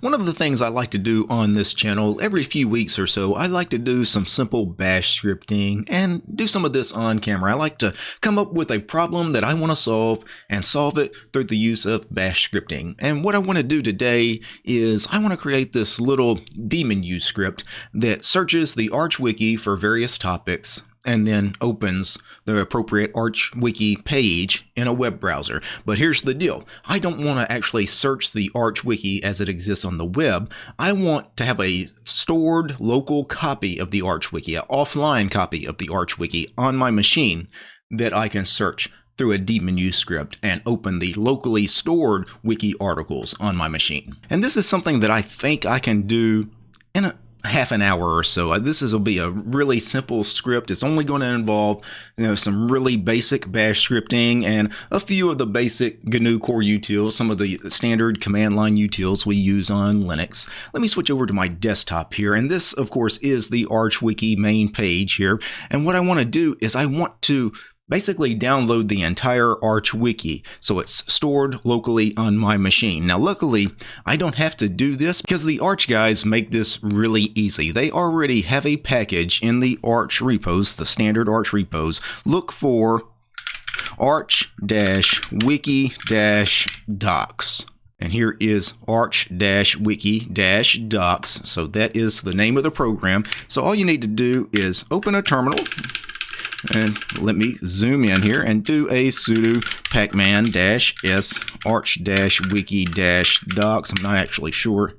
One of the things I like to do on this channel every few weeks or so, I like to do some simple bash scripting and do some of this on camera. I like to come up with a problem that I want to solve and solve it through the use of bash scripting. And what I want to do today is I want to create this little dmenu script that searches the Arch Wiki for various topics and then opens the appropriate Arch Wiki page in a web browser. But here's the deal. I don't want to actually search the Arch Wiki as it exists on the web. I want to have a stored local copy of the Arch Wiki, an offline copy of the Arch Wiki on my machine that I can search through a dmenu script and open the locally stored wiki articles on my machine. And this is something that I think I can do in a half an hour or so. Uh, this is will be a really simple script. It's only going to involve you know some really basic bash scripting and a few of the basic GNU core utils, some of the standard command line utils we use on Linux. Let me switch over to my desktop here. And this, of course, is the ArchWiki main page here. And what I want to do is I want to basically download the entire Arch Wiki so it's stored locally on my machine. Now luckily I don't have to do this because the Arch guys make this really easy. They already have a package in the Arch repos, the standard Arch repos. Look for arch-wiki-docs. And here is arch-wiki-docs. So that is the name of the program. So all you need to do is open a terminal and let me zoom in here and do a sudo pacman-s arch-wiki-docs. I'm not actually sure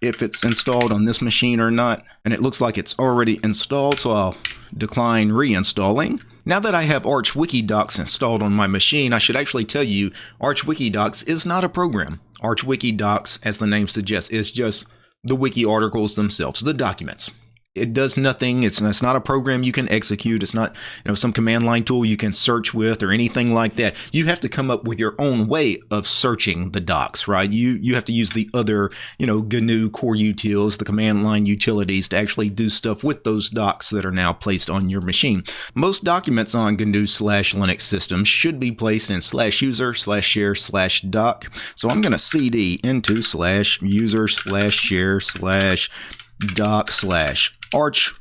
if it's installed on this machine or not. And it looks like it's already installed, so I'll decline reinstalling. Now that I have Arch Wikidocs installed on my machine, I should actually tell you Arch Wikidocs is not a program. Arch Wikidocs, as the name suggests, is just the wiki articles themselves, the documents it does nothing. It's, it's not a program you can execute. It's not you know some command line tool you can search with or anything like that. You have to come up with your own way of searching the docs, right? You you have to use the other you know GNU core utils, the command line utilities to actually do stuff with those docs that are now placed on your machine. Most documents on GNU slash Linux systems should be placed in slash user slash share slash doc. So I'm going to cd into slash user slash share slash doc slash arch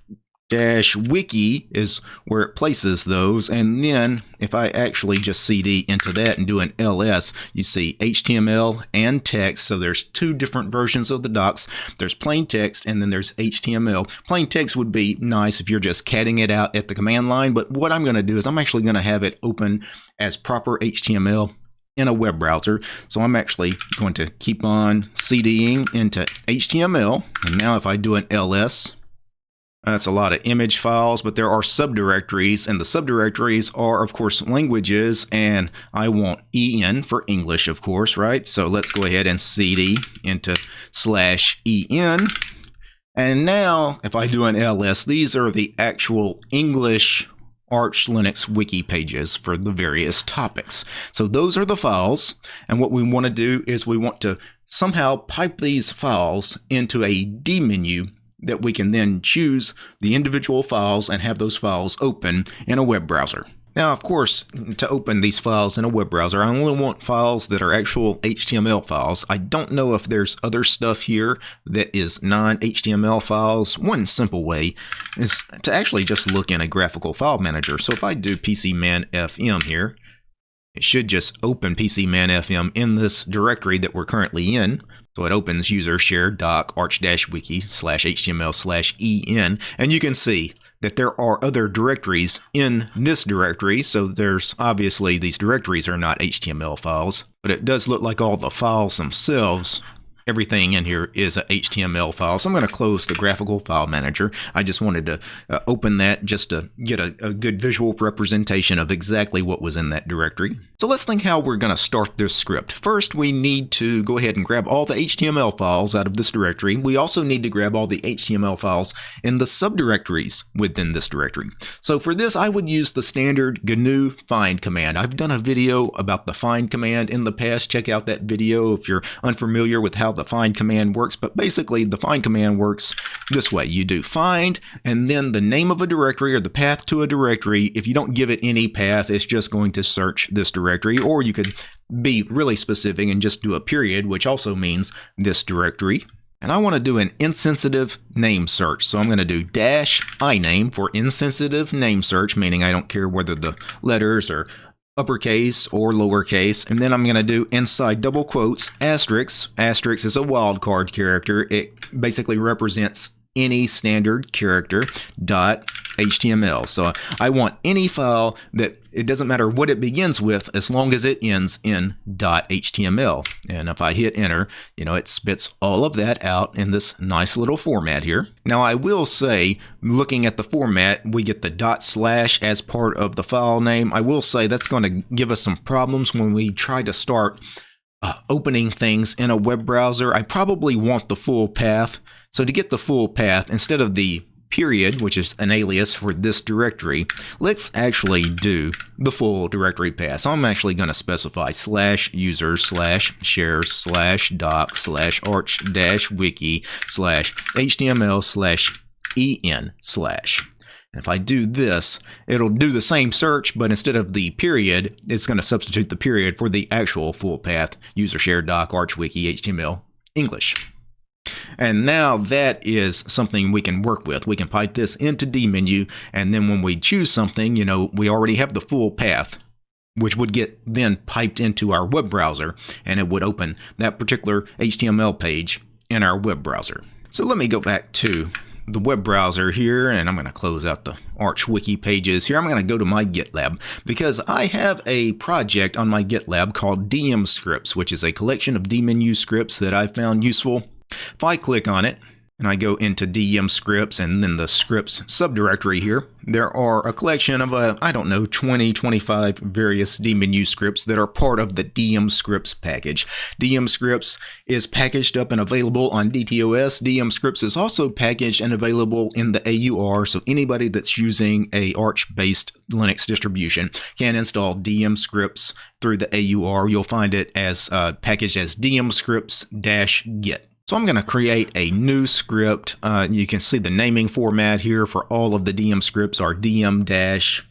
wiki is where it places those and then if I actually just cd into that and do an ls you see HTML and text so there's two different versions of the docs there's plain text and then there's HTML plain text would be nice if you're just catting it out at the command line but what I'm going to do is I'm actually going to have it open as proper HTML in a web browser. So I'm actually going to keep on CDing into HTML. And now if I do an ls, that's a lot of image files, but there are subdirectories, and the subdirectories are, of course, languages, and I want EN for English, of course, right? So let's go ahead and CD into slash EN. And now, if I do an ls, these are the actual English Arch Linux wiki pages for the various topics. So those are the files, and what we want to do is we want to somehow pipe these files into a dmenu that we can then choose the individual files and have those files open in a web browser. Now, of course, to open these files in a web browser, I only want files that are actual HTML files. I don't know if there's other stuff here that is non-HTML files. One simple way is to actually just look in a graphical file manager. So if I do PCManFM here, it should just open PCManFM in this directory that we're currently in. So it opens user share doc arch-wiki slash html slash en, and you can see that there are other directories in this directory. So there's obviously these directories are not HTML files, but it does look like all the files themselves everything in here is a HTML file. So I'm going to close the graphical file manager. I just wanted to uh, open that just to get a, a, good visual representation of exactly what was in that directory. So let's think how we're going to start this script. First, we need to go ahead and grab all the HTML files out of this directory. We also need to grab all the HTML files in the subdirectories within this directory. So for this, I would use the standard GNU find command. I've done a video about the find command in the past. Check out that video if you're unfamiliar with how the find command works, but basically the find command works this way. You do find and then the name of a directory or the path to a directory. If you don't give it any path, it's just going to search this directory or you could be really specific and just do a period, which also means this directory. And I want to do an insensitive name search. So I'm going to do dash iname for insensitive name search, meaning I don't care whether the letters are uppercase or lowercase. And then I'm going to do inside double quotes asterisk. Asterisk is a wildcard character. It basically represents any standard character dot HTML. So I want any file that it doesn't matter what it begins with as long as it ends in HTML. And if I hit enter, you know, it spits all of that out in this nice little format here. Now I will say, looking at the format, we get the dot slash as part of the file name. I will say that's going to give us some problems when we try to start uh, opening things in a web browser. I probably want the full path. So to get the full path, instead of the period, which is an alias for this directory, let's actually do the full directory path. So I'm actually going to specify slash user slash share slash doc slash arch dash wiki slash html slash en slash. And if I do this, it'll do the same search, but instead of the period, it's going to substitute the period for the actual full path user share doc arch wiki html English. And now that is something we can work with. We can pipe this into dmenu, and then when we choose something, you know, we already have the full path, which would get then piped into our web browser, and it would open that particular HTML page in our web browser. So let me go back to the web browser here and I'm going to close out the Arch Wiki pages here. I'm going to go to my GitLab because I have a project on my GitLab called DM scripts, which is a collection of dmenu scripts that I found useful if I click on it, and I go into DM scripts and then the scripts subdirectory here, there are a collection of, uh, I don't know, 20, 25 various dmenu scripts that are part of the DM scripts package. DM scripts is packaged up and available on DTOS. DM scripts is also packaged and available in the AUR, so anybody that's using a Arch-based Linux distribution can install DM scripts through the AUR. You'll find it as uh, packaged as DM scripts-git. So I'm going to create a new script. Uh, you can see the naming format here for all of the DM scripts are DM dash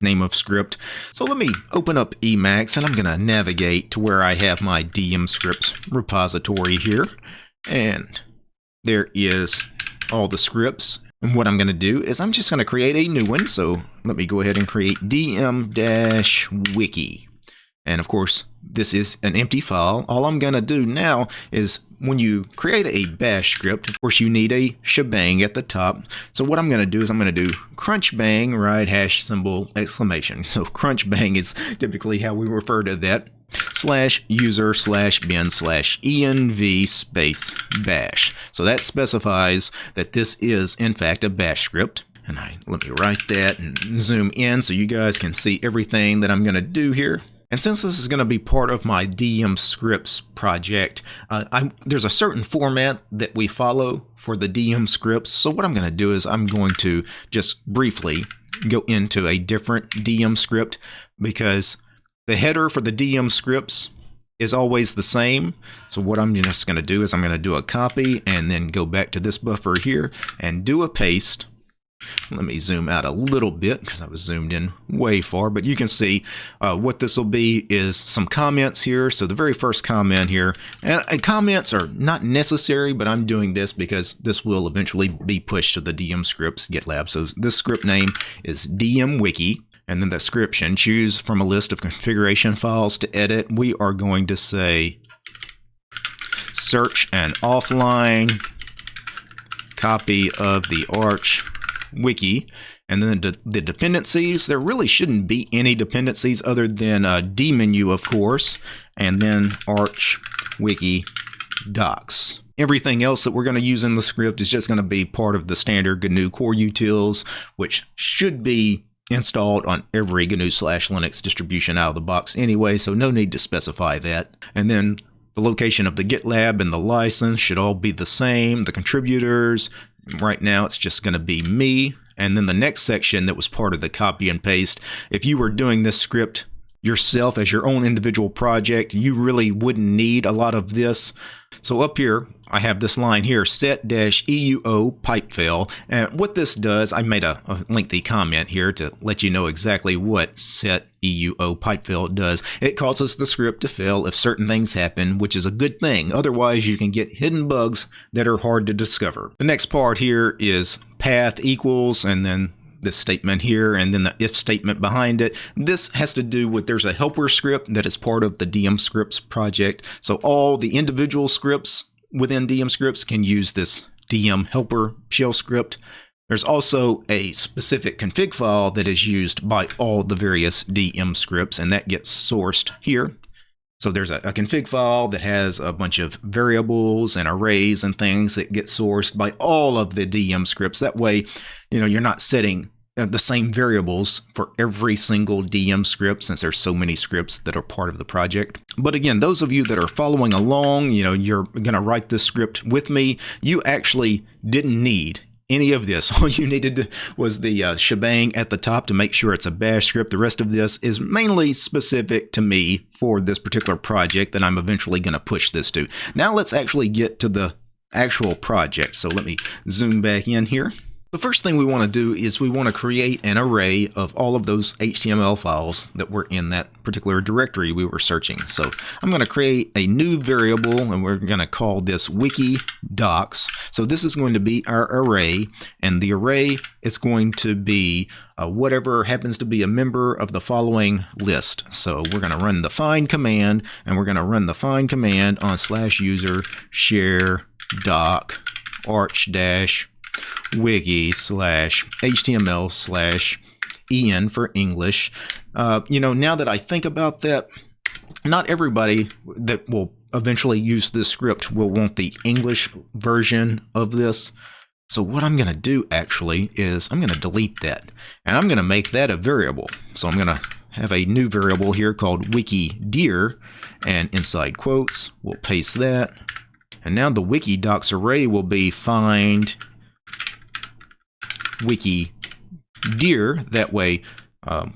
name of script. So let me open up Emacs and I'm going to navigate to where I have my DM scripts repository here. And there is all the scripts. And what I'm going to do is I'm just going to create a new one. So let me go ahead and create dm-wiki. And of course, this is an empty file. All I'm going to do now is when you create a bash script, of course, you need a shebang at the top. So what I'm going to do is I'm going to do crunch bang, right, hash symbol, exclamation. So crunch bang is typically how we refer to that slash user slash bin slash env space bash. So that specifies that this is in fact a bash script. And I let me write that and zoom in so you guys can see everything that I'm going to do here. And since this is going to be part of my DM scripts project, uh, there's a certain format that we follow for the DM scripts. So what I'm going to do is I'm going to just briefly go into a different DM script because the header for the DM scripts is always the same. So what I'm just going to do is I'm going to do a copy and then go back to this buffer here and do a paste let me zoom out a little bit because I was zoomed in way far, but you can see uh, what this will be is some comments here. So the very first comment here, and uh, comments are not necessary, but I'm doing this because this will eventually be pushed to the DM scripts GitLab. So this script name is DM Wiki. And then the description, choose from a list of configuration files to edit. We are going to say search an offline copy of the Arch wiki. And then the, the, dependencies, there really shouldn't be any dependencies other than uh, dmenu, of course, and then arch wiki docs. Everything else that we're going to use in the script is just going to be part of the standard GNU core utils, which should be installed on every GNU slash Linux distribution out of the box anyway, so no need to specify that. And then the location of the GitLab and the license should all be the same. The contributors, Right now, it's just going to be me. And then the next section that was part of the copy and paste, if you were doing this script yourself as your own individual project, you really wouldn't need a lot of this. So up here, I have this line here, set-EUO pipefail. And what this does, I made a, a, lengthy comment here to let you know exactly what set EUO pipefail does. It causes the script to fail if certain things happen, which is a good thing. Otherwise, you can get hidden bugs that are hard to discover. The next part here is path equals, and then this statement here and then the if statement behind it. This has to do with there's a helper script that is part of the DM scripts project. So all the individual scripts within DM scripts can use this DM helper shell script. There's also a specific config file that is used by all the various DM scripts and that gets sourced here. So there's a, a, config file that has a bunch of variables and arrays and things that get sourced by all of the DM scripts. That way, you know, you're not setting uh, the same variables for every single DM script since there's so many scripts that are part of the project. But again, those of you that are following along, you know, you're going to write this script with me, you actually didn't need any of this. All you needed was the uh, shebang at the top to make sure it's a bash script. The rest of this is mainly specific to me for this particular project that I'm eventually going to push this to. Now let's actually get to the actual project. So let me zoom back in here. The first thing we want to do is we want to create an array of all of those HTML files that were in that particular directory we were searching. So I'm going to create a new variable and we're going to call this wiki docs. So this is going to be our array and the array is going to be uh, whatever happens to be a member of the following list. So we're going to run the find command and we're going to run the find command on slash user share doc arch dash wiki slash html slash en for English. Uh, you know, now that I think about that, not everybody that will eventually use this script will want the English version of this. So what I'm going to do actually is I'm going to delete that and I'm going to make that a variable. So I'm going to have a new variable here called wiki dir and inside quotes we'll paste that and now the wiki docs array will be find wiki dir. That way, um,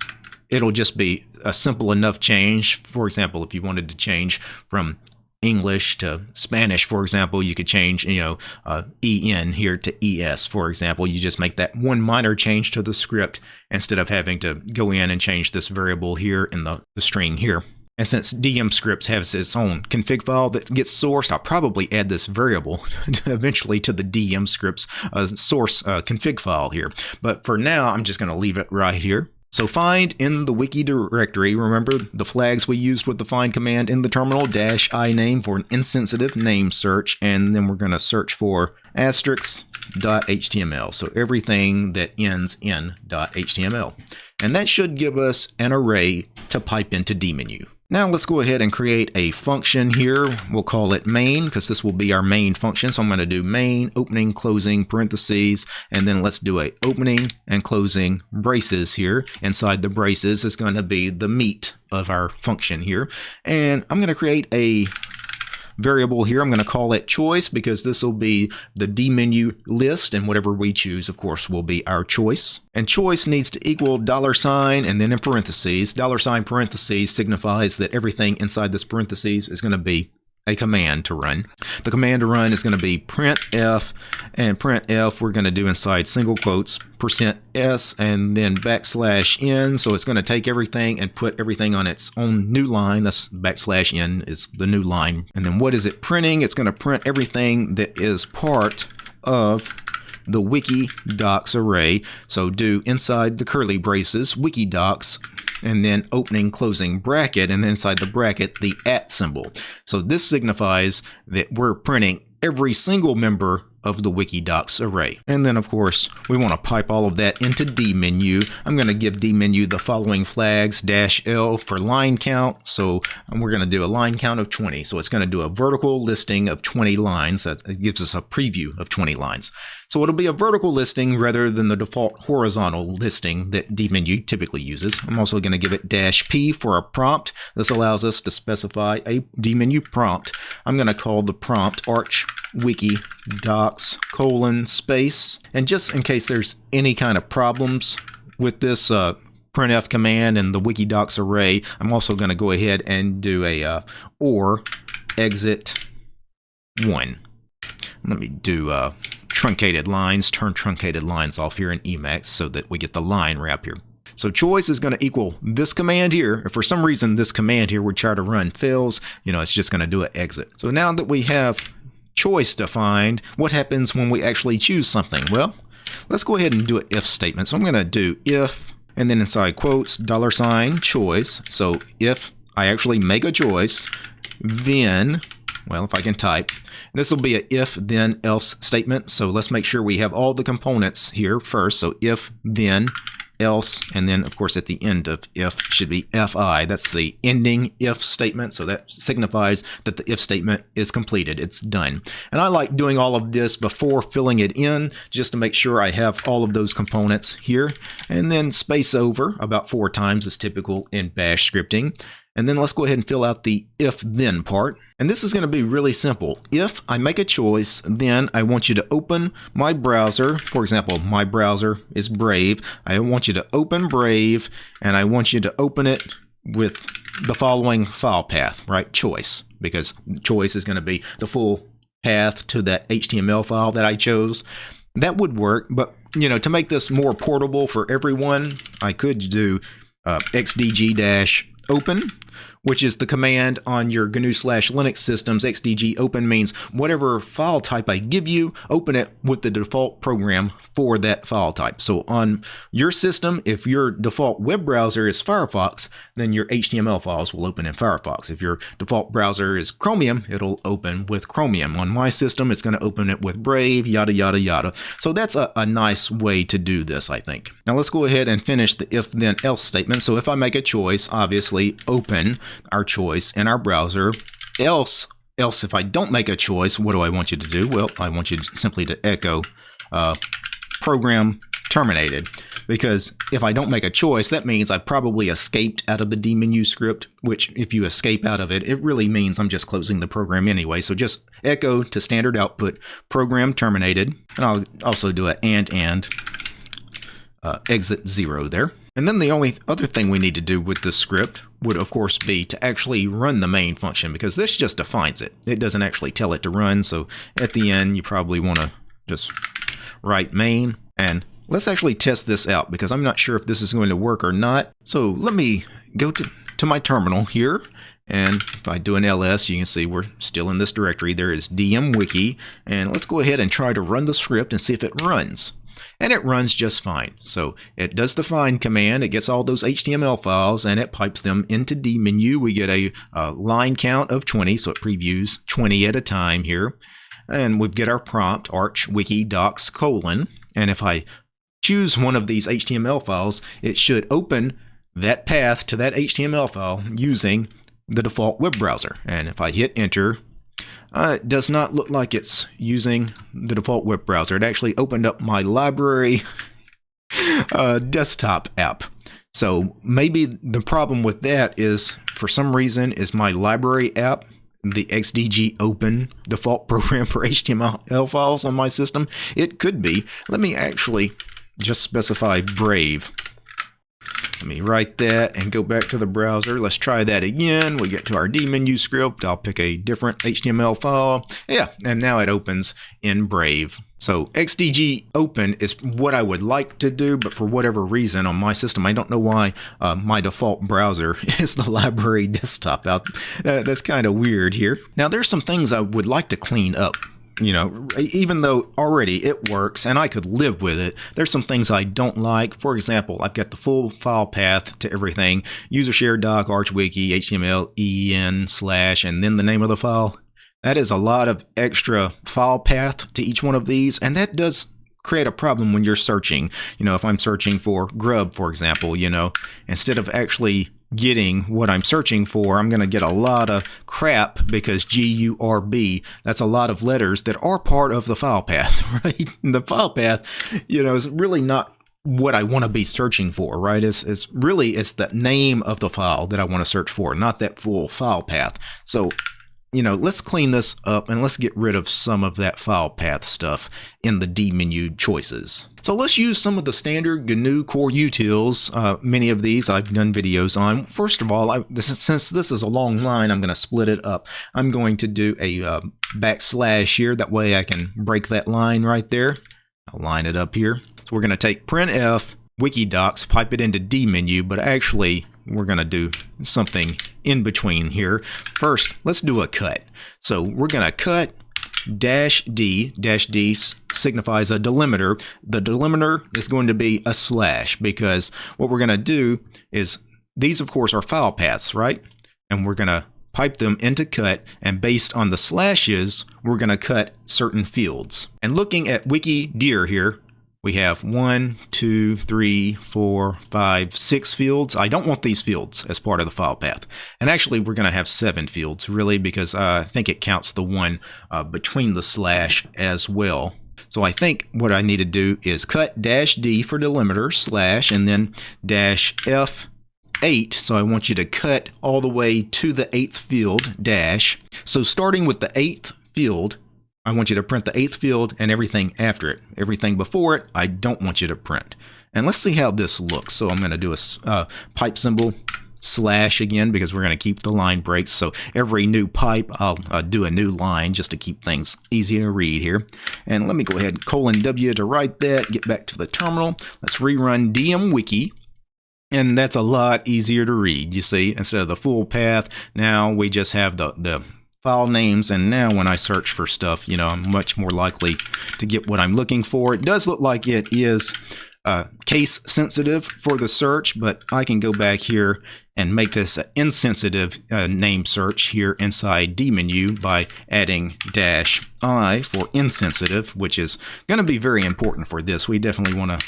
it'll just be a simple enough change. For example, if you wanted to change from English to Spanish, for example, you could change, you know, uh, EN here to ES, for example. You just make that one minor change to the script instead of having to go in and change this variable here in the, the string here. And since DM scripts has its own config file that gets sourced, I'll probably add this variable eventually to the DM scripts uh, source uh, config file here. But for now, I'm just going to leave it right here. So find in the wiki directory, remember the flags we used with the find command in the terminal, dash i name for an insensitive name search, and then we're going to search for asterisk.html. So everything that ends in .html. And that should give us an array to pipe into dmenu. Now let's go ahead and create a function here. We'll call it main because this will be our main function. So I'm going to do main, opening, closing, parentheses, and then let's do a opening and closing braces here. Inside the braces is going to be the meat of our function here. And I'm going to create a variable here. I'm going to call it choice because this will be the D menu list and whatever we choose, of course, will be our choice. And choice needs to equal dollar sign and then in parentheses. Dollar sign parentheses signifies that everything inside this parentheses is going to be a command to run. The command to run is going to be printf, and printf we're going to do inside single quotes percent %s and then backslash n. So it's going to take everything and put everything on its own new line. That's backslash n is the new line. And then what is it printing? It's going to print everything that is part of the wiki docs array. So do inside the curly braces wiki docs and then opening closing bracket and then inside the bracket the at symbol. So this signifies that we're printing every single member of the Wikidocs array. And then of course, we want to pipe all of that into dmenu. I'm going to give dmenu the following flags, dash L for line count. So um, we're going to do a line count of 20. So it's going to do a vertical listing of 20 lines. That gives us a preview of 20 lines. So it'll be a vertical listing rather than the default horizontal listing that dmenu typically uses. I'm also going to give it dash P for a prompt. This allows us to specify a dmenu prompt. I'm going to call the prompt arch wiki docs colon space. And just in case there's any kind of problems with this uh, printf command and the Wikidocs array, I'm also going to go ahead and do a uh, or exit 1. Let me do uh, truncated lines, turn truncated lines off here in Emacs so that we get the line wrap here. So choice is going to equal this command here. If for some reason this command here would try to run fails, you know, it's just going to do an exit. So now that we have choice defined, what happens when we actually choose something? Well, let's go ahead and do an if statement. So I'm going to do if, and then inside quotes, dollar sign choice. So if I actually make a choice, then, well, if I can type, this will be a if then else statement. So let's make sure we have all the components here first. So if then else, and then of course at the end of if should be fi. That's the ending if statement, so that signifies that the if statement is completed, it's done. And I like doing all of this before filling it in, just to make sure I have all of those components here, and then space over about four times is typical in bash scripting. And then let's go ahead and fill out the if-then part. And this is going to be really simple. If I make a choice, then I want you to open my browser. For example, my browser is Brave. I want you to open Brave, and I want you to open it with the following file path, right? Choice, because choice is going to be the full path to that HTML file that I chose. That would work, but you know, to make this more portable for everyone, I could do uh, xdg-open which is the command on your GNU slash Linux systems. XDG open means whatever file type I give you, open it with the default program for that file type. So on your system, if your default web browser is Firefox, then your HTML files will open in Firefox. If your default browser is Chromium, it'll open with Chromium. On my system, it's going to open it with Brave, yada, yada, yada. So that's a, a nice way to do this, I think. Now let's go ahead and finish the if then else statement. So if I make a choice, obviously open our choice in our browser. Else, else if I don't make a choice, what do I want you to do? Well, I want you to simply to echo uh, program terminated because if I don't make a choice, that means I probably escaped out of the dmenu script, which if you escape out of it, it really means I'm just closing the program anyway. So just echo to standard output program terminated. And I'll also do an and and uh, exit zero there. And then the only other thing we need to do with this script would of course be to actually run the main function because this just defines it. It doesn't actually tell it to run. So at the end, you probably want to just write main and let's actually test this out because I'm not sure if this is going to work or not. So let me go to, to my terminal here and if I do an ls, you can see we're still in this directory. There is dmwiki. And let's go ahead and try to run the script and see if it runs and it runs just fine. So it does the find command, it gets all those HTML files and it pipes them into dmenu. We get a, a line count of 20, so it previews 20 at a time here. And we get our prompt, arch docs colon. And if I choose one of these HTML files, it should open that path to that HTML file using the default web browser. And if I hit enter, uh, it does not look like it's using the default web browser. It actually opened up my library uh, desktop app. So maybe the problem with that is, for some reason, is my library app the XDG open default program for HTML files on my system? It could be. Let me actually just specify Brave let me write that and go back to the browser. Let's try that again. We get to our dmenu script. I'll pick a different HTML file. Yeah, and now it opens in Brave. So XDG open is what I would like to do, but for whatever reason on my system, I don't know why uh, my default browser is the library desktop out. Uh, that's kind of weird here. Now there's some things I would like to clean up you know, even though already it works and I could live with it, there's some things I don't like. For example, I've got the full file path to everything, user share doc, archwiki, HTML, en slash, and then the name of the file. That is a lot of extra file path to each one of these, and that does create a problem when you're searching. You know, if I'm searching for grub, for example, you know, instead of actually getting what I'm searching for, I'm going to get a lot of crap because G-U-R-B, that's a lot of letters that are part of the file path, right? The file path, you know, is really not what I want to be searching for, right? It's, it's really, it's the name of the file that I want to search for, not that full file path. So you know, let's clean this up and let's get rid of some of that file path stuff in the D menu choices. So let's use some of the standard GNU core utils. Uh, many of these I've done videos on. First of all, I, this, since this is a long line, I'm going to split it up. I'm going to do a uh, backslash here. That way I can break that line right there. I'll line it up here. So we're going to take printf Wikidocs, pipe it into D menu, but actually we're going to do something in between here. First, let's do a cut. So we're going to cut dash D, dash D signifies a delimiter. The delimiter is going to be a slash because what we're going to do is these, of course, are file paths, right? And we're going to pipe them into cut, and based on the slashes, we're going to cut certain fields. And looking at Wiki dir here, we have one, two, three, four, five, six fields. I don't want these fields as part of the file path. And actually, we're going to have seven fields, really, because I think it counts the one uh, between the slash as well. So I think what I need to do is cut dash D for delimiter, slash, and then dash F 8, so I want you to cut all the way to the eighth field, dash. So starting with the eighth field, I want you to print the eighth field and everything after it. Everything before it, I don't want you to print. And let's see how this looks. So I'm going to do a uh, pipe symbol slash again because we're going to keep the line breaks. So every new pipe, I'll uh, do a new line just to keep things easy to read here. And let me go ahead colon W to write that, get back to the terminal. Let's rerun dmwiki. And that's a lot easier to read, you see, instead of the full path. Now we just have the, the file names and now when I search for stuff you know I'm much more likely to get what I'm looking for. It does look like it is uh, case sensitive for the search but I can go back here and make this an insensitive uh, name search here inside D menu by adding dash I for insensitive which is going to be very important for this. We definitely want to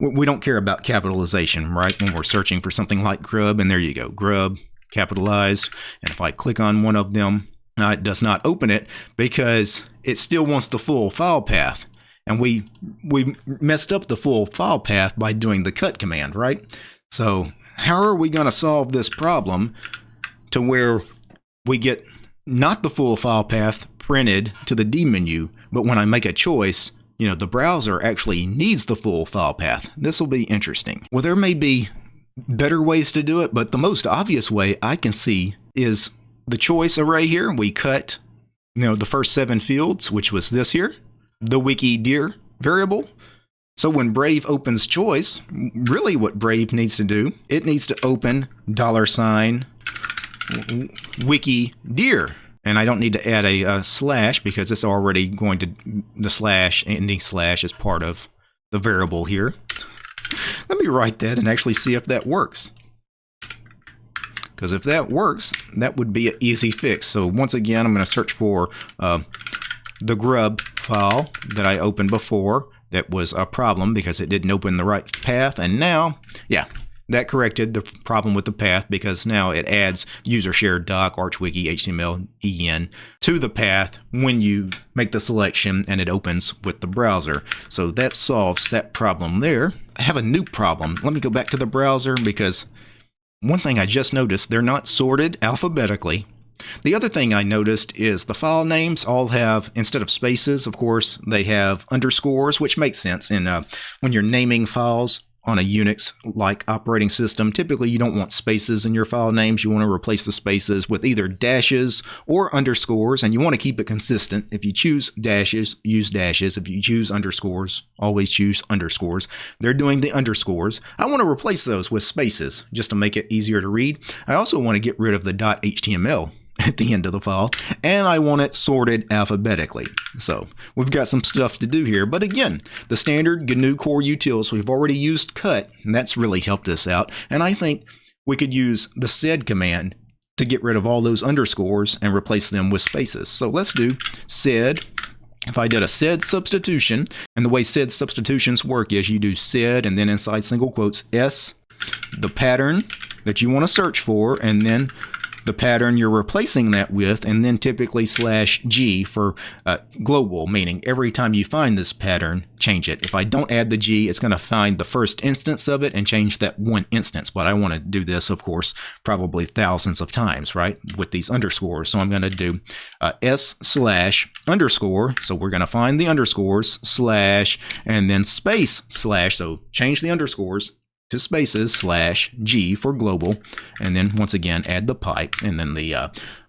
we don't care about capitalization right when we're searching for something like grub and there you go grub capitalized. And if I click on one of them, it does not open it because it still wants the full file path. And we we messed up the full file path by doing the cut command, right? So how are we going to solve this problem to where we get not the full file path printed to the D menu, but when I make a choice, you know, the browser actually needs the full file path. This will be interesting. Well, there may be better ways to do it, but the most obvious way I can see is the choice array here. We cut, you know, the first seven fields, which was this here, the Wikidir variable. So when Brave opens choice, really what Brave needs to do, it needs to open dollar sign Wikidir. And I don't need to add a, a slash because it's already going to, the slash, ending slash is part of the variable here. Let me write that and actually see if that works. Because if that works, that would be an easy fix. So once again, I'm going to search for uh, the grub file that I opened before. That was a problem because it didn't open the right path. And now, yeah, that corrected the problem with the path because now it adds user shared doc, ArchWiki, HTML, EN to the path when you make the selection and it opens with the browser. So that solves that problem there. Have a new problem. Let me go back to the browser because one thing I just noticed, they're not sorted alphabetically. The other thing I noticed is the file names all have, instead of spaces, of course, they have underscores, which makes sense in uh, when you're naming files on a Unix-like operating system, typically you don't want spaces in your file names. You want to replace the spaces with either dashes or underscores, and you want to keep it consistent. If you choose dashes, use dashes. If you choose underscores, always choose underscores. They're doing the underscores. I want to replace those with spaces just to make it easier to read. I also want to get rid of the .html at the end of the file, and I want it sorted alphabetically. So we've got some stuff to do here, but again, the standard GNU Core utils, we've already used cut, and that's really helped us out, and I think we could use the sed command to get rid of all those underscores and replace them with spaces. So let's do sed if I did a sed substitution, and the way sed substitutions work is you do sed and then inside single quotes s, the pattern that you want to search for, and then the pattern you're replacing that with, and then typically slash G for uh, global, meaning every time you find this pattern, change it. If I don't add the G, it's going to find the first instance of it and change that one instance. But I want to do this, of course, probably thousands of times, right, with these underscores. So I'm going to do uh, S slash underscore. So we're going to find the underscores slash and then space slash. So change the underscores to spaces slash G for global, and then once again add the pipe and then the uh,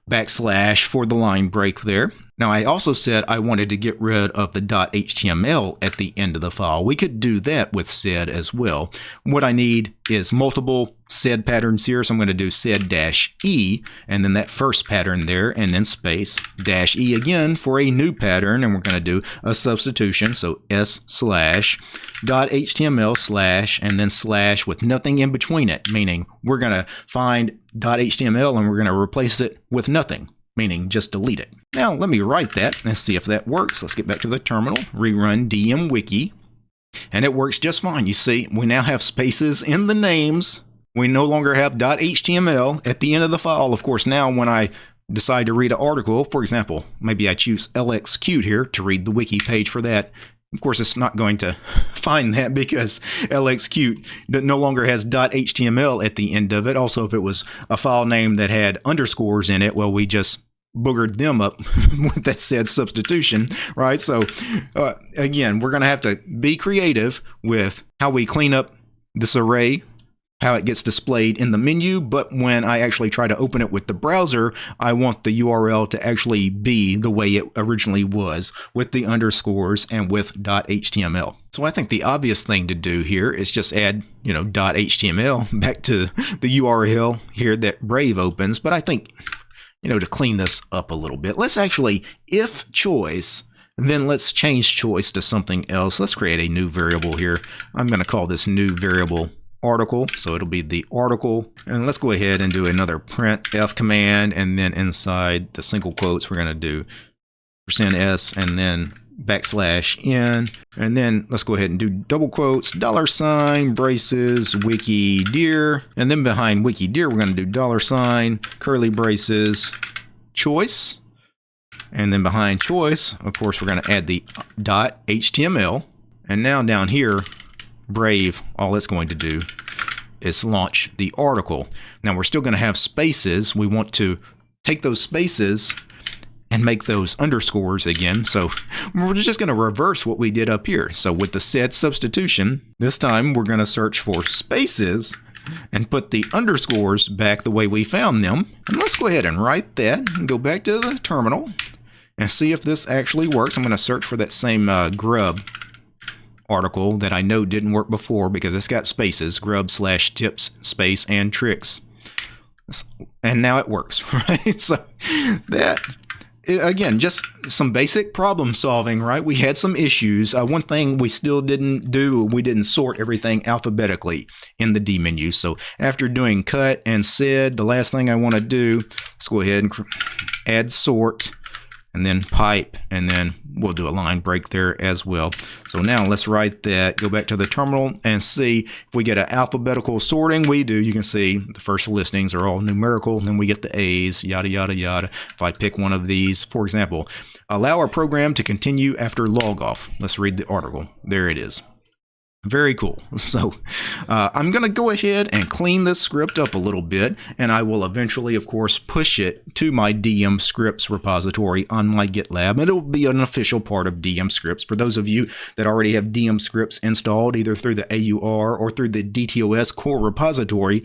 backslash for the line break there. Now I also said I wanted to get rid of the .html at the end of the file. We could do that with sed as well. What I need is multiple sed patterns here, so I'm going to do sed dash e, and then that first pattern there, and then space dash e again for a new pattern, and we're going to do a substitution, so s slash dot html slash, and then slash with nothing in between it, meaning we're going to find html and we're going to replace it with nothing meaning just delete it. Now let me write that and see if that works. Let's get back to the terminal, rerun dmwiki, and it works just fine. You see, we now have spaces in the names. We no longer have .html at the end of the file. Of course, now when I decide to read an article, for example, maybe I choose LXQt here to read the wiki page for that, of course, it's not going to find that because LXQt no longer has .html at the end of it. Also, if it was a file name that had underscores in it, well, we just boogered them up with that sed substitution, right? So, uh, again, we're going to have to be creative with how we clean up this array how it gets displayed in the menu, but when I actually try to open it with the browser, I want the URL to actually be the way it originally was with the underscores and with .html. So I think the obvious thing to do here is just add, you know, .html back to the URL here that Brave opens, but I think, you know, to clean this up a little bit, let's actually, if choice, then let's change choice to something else. Let's create a new variable here. I'm going to call this new variable article. So it'll be the article. And let's go ahead and do another print F command. And then inside the single quotes, we're going to do percent %s and then backslash n. And then let's go ahead and do double quotes, dollar sign, braces, wiki dir. And then behind wiki dir, we're going to do dollar sign, curly braces, choice. And then behind choice, of course, we're going to add the dot HTML. And now down here, Brave, all it's going to do is launch the article. Now we're still going to have spaces. We want to take those spaces and make those underscores again. So we're just going to reverse what we did up here. So with the sed substitution, this time we're going to search for spaces and put the underscores back the way we found them. And let's go ahead and write that and go back to the terminal and see if this actually works. I'm going to search for that same uh, grub article that I know didn't work before because it's got spaces, grub slash tips space and tricks. And now it works, right? So that again, just some basic problem solving, right? We had some issues. Uh, one thing we still didn't do, we didn't sort everything alphabetically in the D menu. So after doing cut and sed, the last thing I want to do, let's go ahead and add sort and then pipe, and then we'll do a line break there as well. So now let's write that, go back to the terminal and see if we get an alphabetical sorting. We do, you can see the first listings are all numerical, then we get the A's, yada, yada, yada. If I pick one of these, for example, allow our program to continue after log off. Let's read the article. There it is. Very cool. So uh, I'm going to go ahead and clean this script up a little bit, and I will eventually, of course, push it to my DM scripts repository on my GitLab. It'll be an official part of DM scripts. For those of you that already have DM scripts installed, either through the AUR or through the DTOS core repository,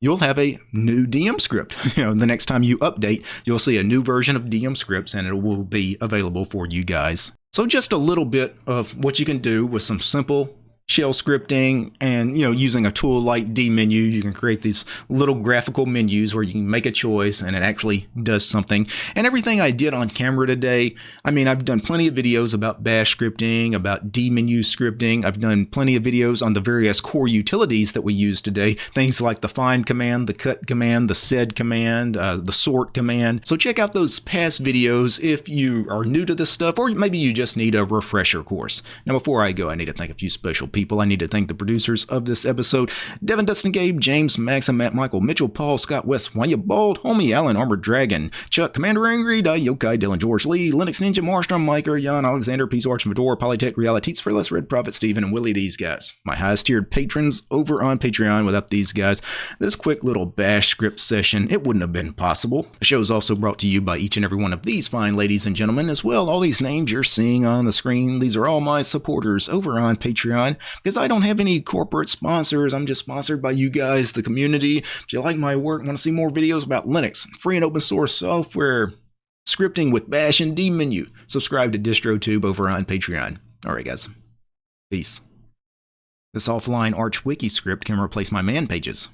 you'll have a new DM script. You know, the next time you update, you'll see a new version of DM scripts and it will be available for you guys. So just a little bit of what you can do with some simple shell scripting and you know using a tool like dmenu. You can create these little graphical menus where you can make a choice and it actually does something. And everything i did on camera today i mean i've done plenty of videos about bash scripting about dmenu scripting. I've done plenty of videos on the various core utilities that we use today. Things like the find command the cut command the sed command uh, the sort command. So check out those past videos if you are new to this stuff or maybe you just need a refresher course. Now before i go i need to thank a few special people people. I need to thank the producers of this episode Devin, Dustin, Gabe, James, Max, and Matt, Michael, Mitchell, Paul, Scott, West, Why You Bald, Homie, Allen, Armored Dragon, Chuck, Commander Angry, Die, Yokai, Dylan, George Lee, Linux Ninja, Marstrom, Miker, Jan, Alexander, Peace Arch, Fedor, Polytech, Realities for Less, Red Prophet, Steven, and Willie, these guys. My highest tiered patrons over on Patreon. Without these guys, this quick little bash script session, it wouldn't have been possible. The show is also brought to you by each and every one of these fine ladies and gentlemen as well. All these names you're seeing on the screen, these are all my supporters over on Patreon because I don't have any corporate sponsors. I'm just sponsored by you guys, the community. If you like my work, want to see more videos about Linux, free and open source software, scripting with Bash and dmenu, subscribe to DistroTube over on Patreon. All right, guys. Peace. This offline Arch Wiki script can replace my man pages.